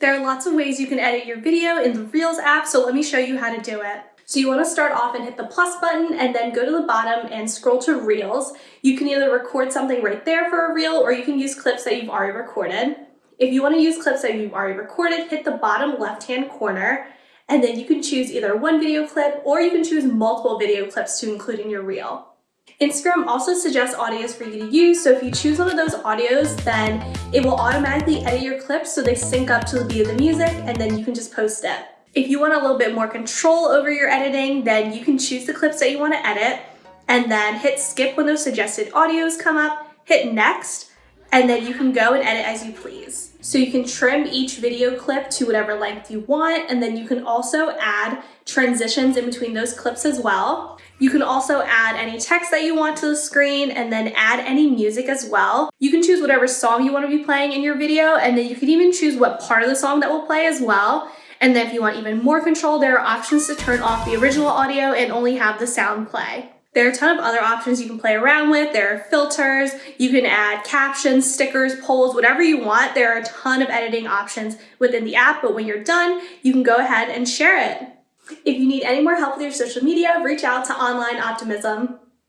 There are lots of ways you can edit your video in the Reels app, so let me show you how to do it. So you want to start off and hit the plus button and then go to the bottom and scroll to Reels. You can either record something right there for a reel or you can use clips that you've already recorded. If you want to use clips that you've already recorded, hit the bottom left-hand corner and then you can choose either one video clip or you can choose multiple video clips to include in your reel. Instagram also suggests audios for you to use, so if you choose one of those audios, then it will automatically edit your clips so they sync up to the beat of the music and then you can just post it. If you want a little bit more control over your editing, then you can choose the clips that you want to edit and then hit skip when those suggested audios come up, hit next, and then you can go and edit as you please. So you can trim each video clip to whatever length you want, and then you can also add transitions in between those clips as well. You can also add any text that you want to the screen and then add any music as well. You can choose whatever song you want to be playing in your video, and then you can even choose what part of the song that will play as well. And then if you want even more control, there are options to turn off the original audio and only have the sound play. There are a ton of other options you can play around with. There are filters, you can add captions, stickers, polls, whatever you want. There are a ton of editing options within the app, but when you're done, you can go ahead and share it. If you need any more help with your social media, reach out to Online Optimism.